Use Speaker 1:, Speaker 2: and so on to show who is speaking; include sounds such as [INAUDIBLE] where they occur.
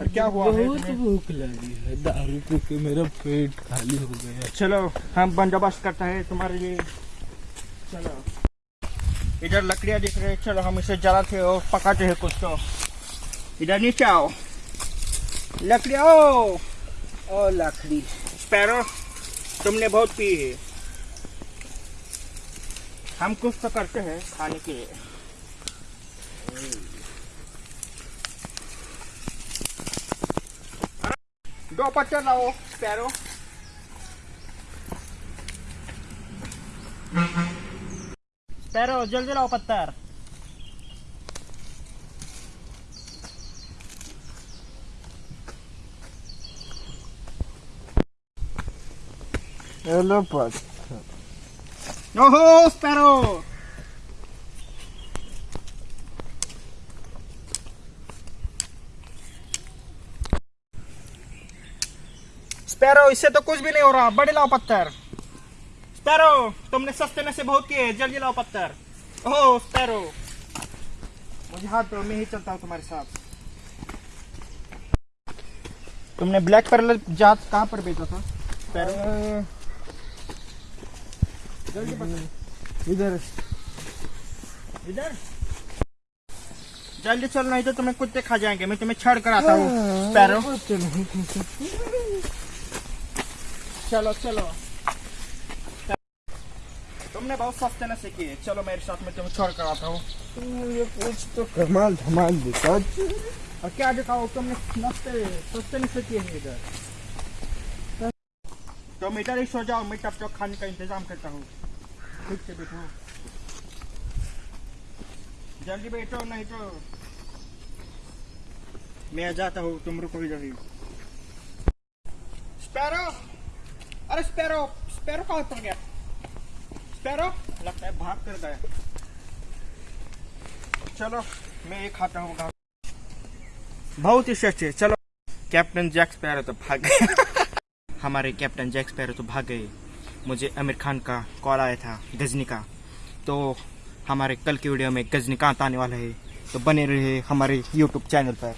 Speaker 1: और क्या हुआ है
Speaker 2: बहुत भूख लगी है दारू पी के मेरा पेट खाली हो गया।
Speaker 1: चलो हम बंदोबस्त करते हैं तुम्हारे लिए। चलो। इधर लकड़ियाँ दिख रही है। चलो हम इसे जलाते हैं और पकाते हैं कुछ तो। इधर नीचे आओ। लकड़ियाँ ओ! ओ लकड़ी। स्पैरो तुमने बहुत पी है। हम कुछ तो करते हैं खाने के लिए। दो पत्ते लाओ स्पैरो स्पैरो जल्दी लाओ पत्थर।
Speaker 2: हेलो पत
Speaker 1: ओहो स्पैरो स्पैरो इससे तो कुछ भी नहीं हो रहा। बड़े लाओ पत्थर। स्पैरो तुमने सस्ते में से बहुत किए जल्दी लाओ पत्थर। ओह स्पैरो। मुझे हाथ दो मैं ही चलता हूँ तुम्हारे साथ। तुमने ब्लैक पैरल जात कहाँ पर बेचा था? स्पैरो। जल्दी
Speaker 2: इधर।
Speaker 1: इधर। जल्दी चल नहीं तो तुम्हें कुत्ते खा जाएँगे। मैं तुम्हें छड़ कर आता हूँ। स्पैरो। चलो चलो। तुमने बहुत सस्ते न सीखी है चलो मेरे साथ में तुम्हें छोड़ कर आता हूँ।
Speaker 2: ये कुछ तो कमाल धमाल दिखा
Speaker 1: और क्या दिखाओ तुमने सस्ते सस्ते नहीं सीखी है इधर। तुम इधर ही सो जाओ मैं तब तक खाने का इंतज़ाम करता हूँ। ठीक से बैठो। जल्दी बैठो नहीं तो मैं जाता हूँ तुम रुको इधर ही। स्पैरो! अरे स्पैरो स्पैरो कहाँ उतर गया? स्पैरो? लगता है भाग कर गया। चलो, मैं एक खाता हूँ बहुत ही सस्ते चलो, कैप्टन जैक स्पैरो तो भाग गए। [LAUGHS] हमारे कैप्टन जैक स्पैरो तो भाग गए। मुझे आमिर खान का कॉल आया था, गजनी का। तो हमारे कल की वीडियो में गजनीकांत आने वाला है? तो बने रहे हमारे यूट्यूब चैनल पर।